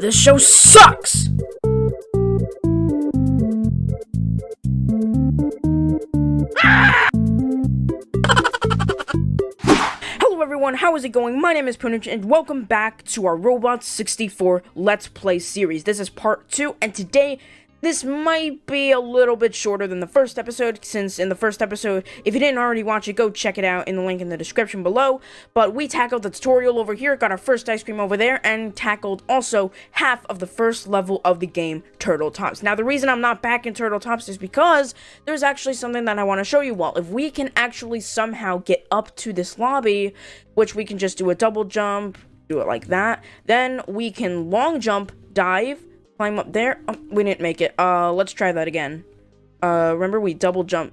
This show sucks! Hello everyone, how is it going? My name is Punich and welcome back to our Robot 64 Let's Play series. This is part 2 and today this might be a little bit shorter than the first episode, since in the first episode, if you didn't already watch it, go check it out in the link in the description below. But we tackled the tutorial over here, got our first ice cream over there, and tackled also half of the first level of the game, Turtle Tops. Now, the reason I'm not back in Turtle Tops is because there's actually something that I want to show you all. If we can actually somehow get up to this lobby, which we can just do a double jump, do it like that, then we can long jump, dive, Climb up there. Oh, we didn't make it. Uh, let's try that again. Uh, remember we double jump.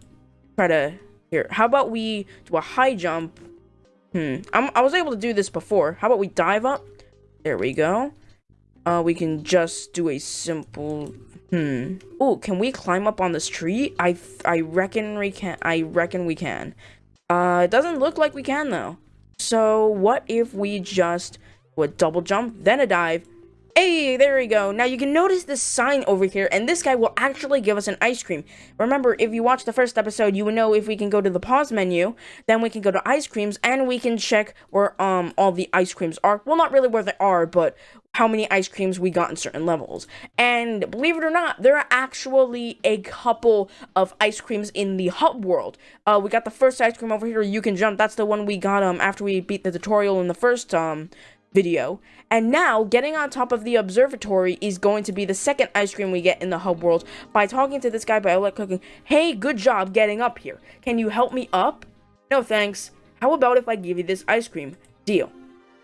Try to... Here, how about we do a high jump? Hmm. I'm, I was able to do this before. How about we dive up? There we go. Uh, we can just do a simple... Hmm. Oh, can we climb up on this tree? I, I reckon we can. I reckon we can. Uh, it doesn't look like we can, though. So, what if we just would double jump, then a dive, Hey, there we go. Now you can notice this sign over here, and this guy will actually give us an ice cream. Remember, if you watched the first episode, you would know if we can go to the pause menu, then we can go to ice creams, and we can check where um all the ice creams are. Well, not really where they are, but how many ice creams we got in certain levels. And believe it or not, there are actually a couple of ice creams in the hub world. Uh, we got the first ice cream over here, you can jump. That's the one we got um after we beat the tutorial in the first um video. And now, getting on top of the observatory is going to be the second ice cream we get in the hub world by talking to this guy by Outlet Cooking. Hey, good job getting up here. Can you help me up? No thanks. How about if I give you this ice cream? Deal.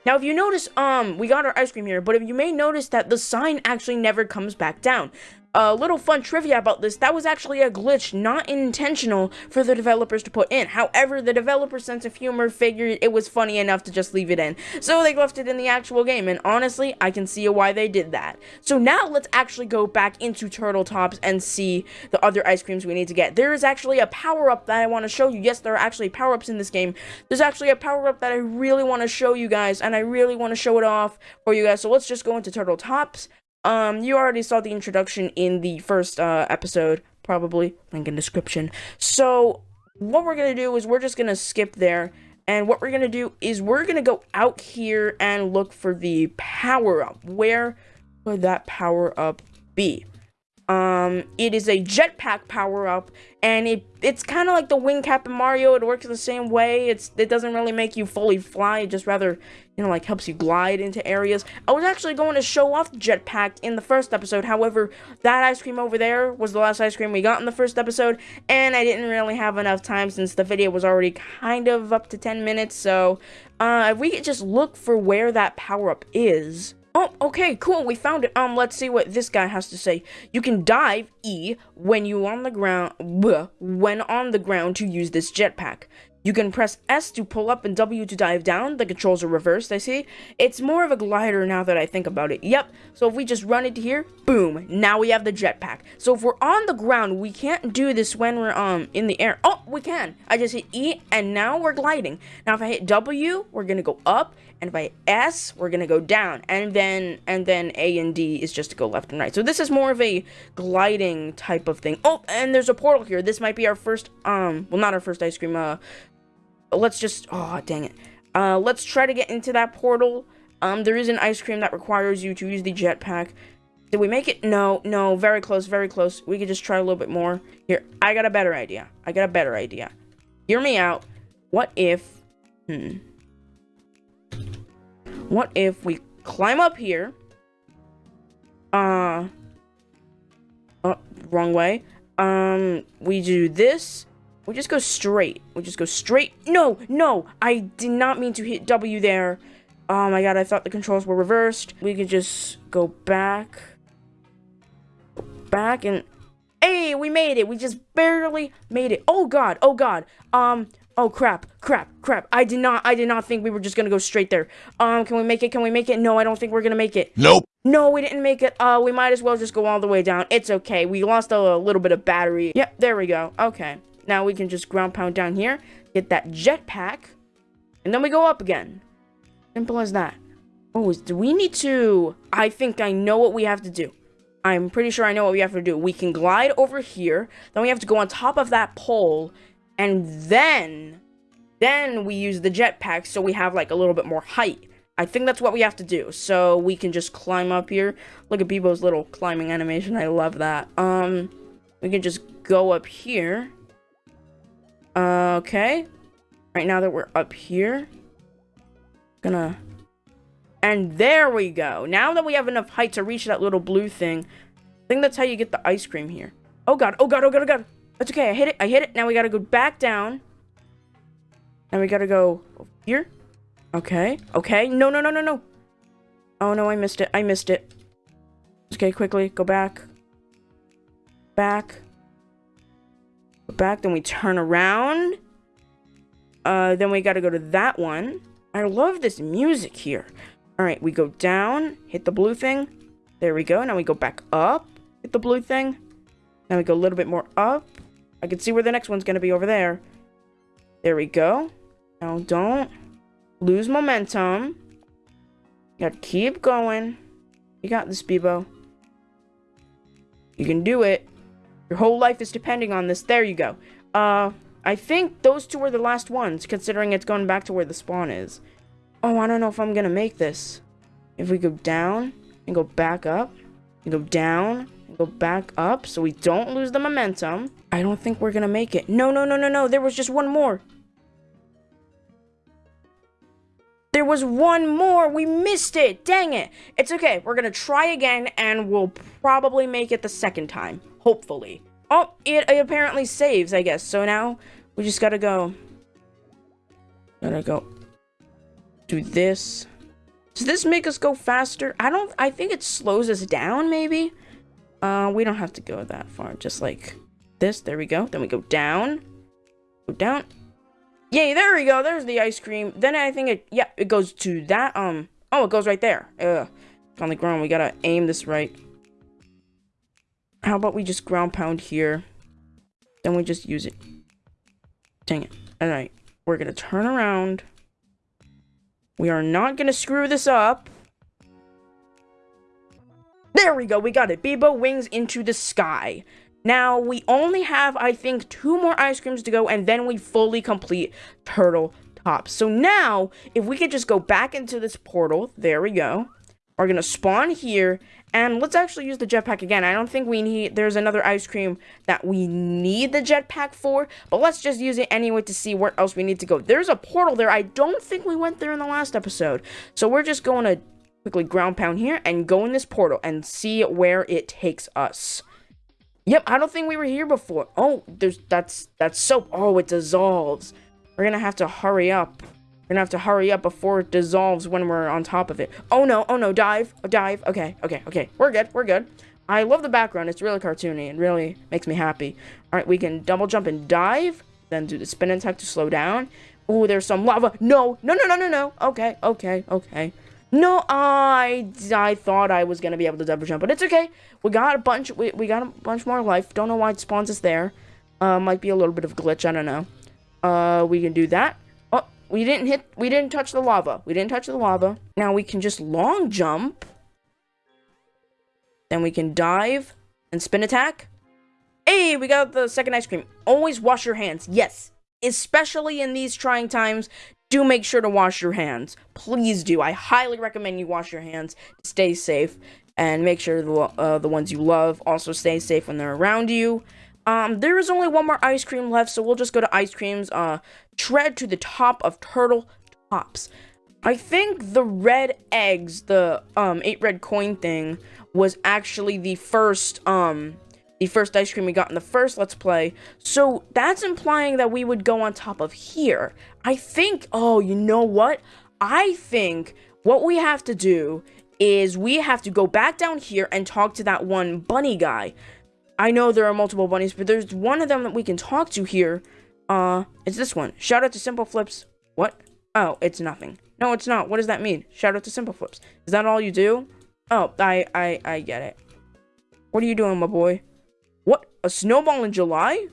Now, if you notice, um, we got our ice cream here, but if you may notice that the sign actually never comes back down a little fun trivia about this, that was actually a glitch not intentional for the developers to put in. However, the developer's sense of humor figured it was funny enough to just leave it in. So they left it in the actual game, and honestly, I can see why they did that. So now let's actually go back into Turtle Tops and see the other ice creams we need to get. There is actually a power-up that I want to show you. Yes, there are actually power-ups in this game. There's actually a power-up that I really want to show you guys, and I really want to show it off for you guys. So let's just go into Turtle Tops. Um, you already saw the introduction in the first uh, episode, probably. Link in description. So, what we're gonna do is we're just gonna skip there. And what we're gonna do is we're gonna go out here and look for the power-up. Where would that power-up be? Um, it is a jetpack power-up, and it it's kind of like the wing cap in Mario. It works the same way. It's It doesn't really make you fully fly. It just rather, you know, like helps you glide into areas. I was actually going to show off the jetpack in the first episode. However, that ice cream over there was the last ice cream we got in the first episode, and I didn't really have enough time since the video was already kind of up to 10 minutes. So, uh, if we could just look for where that power-up is... Oh, okay, cool. We found it. Um, let's see what this guy has to say. You can dive E when you on the ground bleh, when on the ground to use this jetpack. You can press S to pull up and W to dive down. The controls are reversed, I see. It's more of a glider now that I think about it. Yep, so if we just run it here, boom, now we have the jetpack. So if we're on the ground, we can't do this when we're um in the air. Oh, we can. I just hit E, and now we're gliding. Now if I hit W, we're gonna go up, and if I hit S, we're gonna go down. And then, and then A and D is just to go left and right. So this is more of a gliding type of thing. Oh, and there's a portal here. This might be our first, um, well, not our first ice cream, uh, let's just, oh, dang it. Uh, let's try to get into that portal. Um, there is an ice cream that requires you to use the jetpack. Did we make it? No, no, very close, very close. We could just try a little bit more. Here, I got a better idea. I got a better idea. Hear me out. What if, hmm. What if we climb up here? Uh, oh, wrong way. Um, we do this we just go straight. We just go straight. No, no, I did not mean to hit W there. Oh my god, I thought the controls were reversed. We could just go back. Back and... Hey, we made it. We just barely made it. Oh god, oh god. Um, oh crap, crap, crap. I did not, I did not think we were just gonna go straight there. Um, can we make it? Can we make it? No, I don't think we're gonna make it. Nope. No, we didn't make it. Uh, we might as well just go all the way down. It's okay. We lost a, a little bit of battery. Yep, there we go. Okay. Now we can just ground pound down here, get that jetpack, and then we go up again. Simple as that. Oh, do we need to... I think I know what we have to do. I'm pretty sure I know what we have to do. We can glide over here. Then we have to go on top of that pole. And then... Then we use the jetpack so we have, like, a little bit more height. I think that's what we have to do. So we can just climb up here. Look at Bebo's little climbing animation. I love that. Um, we can just go up here. Okay. Right now that we're up here. Gonna and there we go. Now that we have enough height to reach that little blue thing, I think that's how you get the ice cream here. Oh god, oh god, oh god, oh god. That's okay, I hit it, I hit it. Now we gotta go back down. And we gotta go here. Okay, okay. No, no, no, no, no. Oh no, I missed it, I missed it. Okay, quickly, go back. Back. Back, then we turn around. Uh, then we gotta go to that one. I love this music here. Alright, we go down, hit the blue thing. There we go. Now we go back up, hit the blue thing. Now we go a little bit more up. I can see where the next one's going to be over there. There we go. Now don't lose momentum. You gotta keep going. You got this, Bebo. You can do it. Your whole life is depending on this. There you go. Uh, I think those two were the last ones, considering it's going back to where the spawn is. Oh, I don't know if I'm gonna make this. If we go down and go back up, and go down and go back up so we don't lose the momentum, I don't think we're gonna make it. No, no, no, no, no. There was just one more. There was one more. We missed it. Dang it. It's okay. We're to try again and we'll probably make it the second time. Hopefully. Oh, it, it apparently saves, I guess. So now we just got to go. Gotta go do this. Does this make us go faster? I don't, I think it slows us down, maybe? Uh, we don't have to go that far. Just like this. There we go. Then we go down. Go down. Yay, there we go. There's the ice cream. Then I think it, yeah, it goes to that, um, oh, it goes right there. Ugh. on the ground. We gotta aim this right. How about we just ground pound here? Then we just use it. Dang it. Alright. We're gonna turn around. We are not to screw this up. There we go. We got it. Bebo wings into the sky. Now, we only have, I think, two more ice creams to go, and then we fully complete Turtle Top. So now, if we could just go back into this portal, there we go. Going to spawn here, and let's actually use the jetpack again. I don't think we need, there's another ice cream that we need the jetpack for, but let's just use it anyway to see where else we need to go. There's a portal there. I don't think we went there in the last episode. So we're just going to quickly ground pound here and go in this portal and see where it takes us. Yep, I don't think we were here before. Oh, there's, that's, that's soap. Oh, it dissolves. We're gonna have to hurry up. Gonna have to hurry up before it dissolves when we're on top of it. Oh no, oh no, dive, oh, dive. Okay, okay, okay. We're good, we're good. I love the background. It's really cartoony. and really makes me happy. All right, we can double jump and dive, then do the spin attack to slow down. Oh, there's some lava. No, no, no, no, no, no. Okay, okay, okay. No, I I thought I was gonna be able to double jump, but it's okay. We got a bunch. We we got a bunch more life. Don't know why it spawns us there. Uh, might be a little bit of glitch. I don't know. Uh, we can do that. We didn't hit, we didn't touch the lava. We didn't touch the lava. Now we can just long jump. Then we can dive and spin attack. Hey, we got the second ice cream. Always wash your hands. Yes, especially in these trying times, do make sure to wash your hands. Please do. I highly recommend you wash your hands stay safe and make sure the, uh, the ones you love also stay safe when they're around you. Um, there is only one more ice cream left, so we'll just go to ice creams. Uh, tread to the top of turtle tops. I think the red eggs, the um eight red coin thing, was actually the first um the first ice cream we got in the first let's play. So that's implying that we would go on top of here. I think oh, you know what? I think what we have to do is we have to go back down here and talk to that one bunny guy. I know there are multiple bunnies, but there's one of them that we can talk to here. Uh, it's this one. Shout out to Simple Flips. What? Oh, it's nothing. No, it's not. What does that mean? Shout out to Simple Flips. Is that all you do? Oh, I, I, I get it. What are you doing, my boy? What? A snowball in July?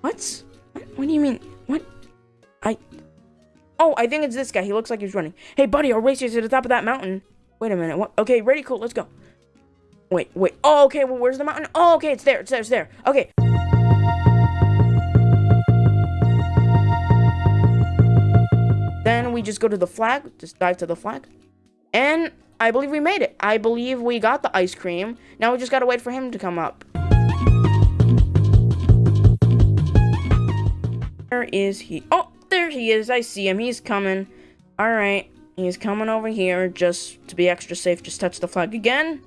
What? What, do you mean? What? I... Oh, I think it's this guy. He looks like he's running. Hey, buddy, I'll race you to the top of that mountain. Wait a minute. What? Okay, ready, cool, let's go. Wait, wait. Oh, okay, well, where's the mountain? Oh, okay, it's there, it's there, it's there. Okay. Then we just go to the flag, just dive to the flag. And I believe we made it. I believe we got the ice cream. Now we just gotta wait for him to come up. Where is he? Oh, there he is. I see him. He's coming. Alright. He's coming over here just to be extra safe. Just touch the flag again.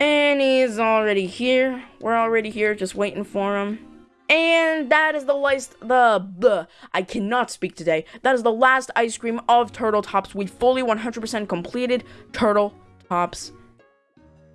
And he's already here. We're already here, just waiting for him. And that is the last, the, the, I cannot speak today. That is the last ice cream of Turtle Tops. We fully 100% completed Turtle Tops.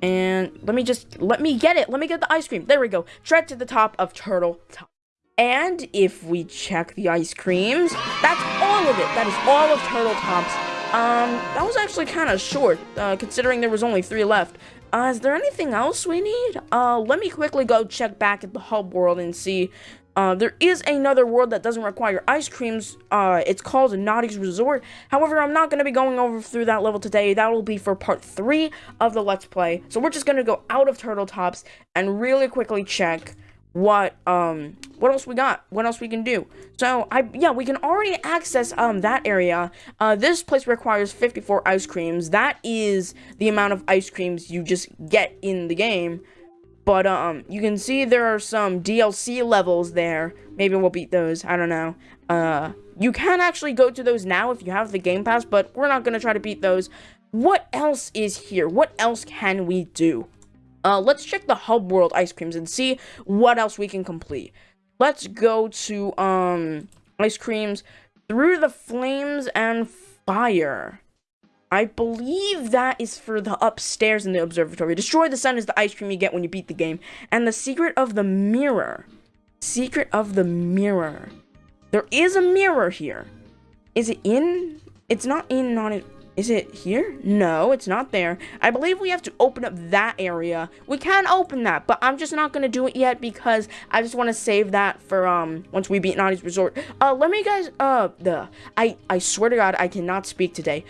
And let me just, let me get it. Let me get the ice cream. There we go. Tread to the top of Turtle Top. And if we check the ice creams, that's all of it. That is all of Turtle Tops. Um, that was actually kind of short, uh, considering there was only three left. Uh, is there anything else we need? Uh, let me quickly go check back at the hub world and see. Uh, there is another world that doesn't require ice creams. Uh, it's called Naughty's Resort. However, I'm not going to be going over through that level today. That will be for part three of the Let's Play. So we're just going to go out of Turtle Tops and really quickly check what um what else we got? What else we can do? So i yeah we can already access um that area. Uh this place requires 54 ice creams. That is the amount of ice creams you just get in the game. But um you can see there are some dlc levels there. Maybe we'll beat those. I don't know. Uh you can actually go to those now if you have the game pass but we're not gonna try to beat those. What else is here? What else can we do uh, let's check the hub world ice creams and see what else we can complete. Let's go to, um, ice creams through the flames and fire. I believe that is for the upstairs in the observatory. Destroy the sun is the ice cream you get when you beat the game. And the secret of the mirror. Secret of the mirror. There is a mirror here. Is it in? It's not in, not in. Is it here? No, it's not there. I believe we have to open up that area. We can open that, but I'm just not going to do it yet because I just want to save that for, um, once we beat Naughty's Resort. Uh, let me guys, uh, the, I, I swear to God, I cannot speak today.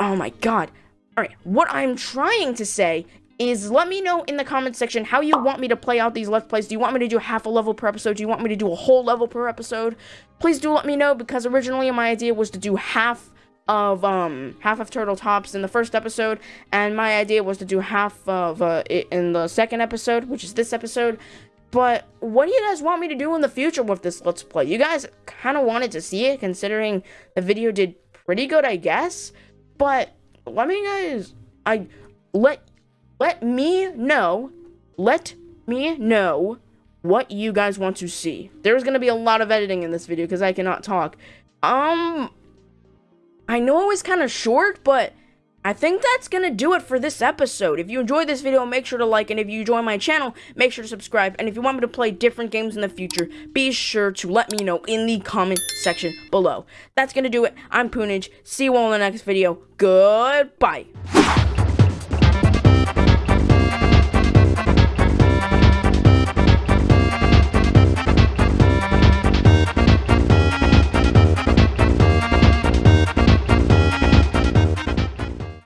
Oh my God. Alright, what I'm trying to say is let me know in the comment section how you want me to play out these Let's Plays. Do you want me to do half a level per episode? Do you want me to do a whole level per episode? Please do let me know because originally my idea was to do half of um half of turtle tops in the first episode and my idea was to do half of uh, it in the second episode which is this episode. But what do you guys want me to do in the future with this let's play? You guys kind of wanted to see it considering the video did pretty good i guess. But let me guys i let let me know let me know what you guys want to see. There's gonna be a lot of editing in this video because i cannot talk. Um I know it was kind of short, but I think that's going to do it for this episode. If you enjoyed this video, make sure to like, and if you join my channel, make sure to subscribe. And if you want me to play different games in the future, be sure to let me know in the comment section below. That's going to do it. I'm Poonage. See you all in the next video. Goodbye.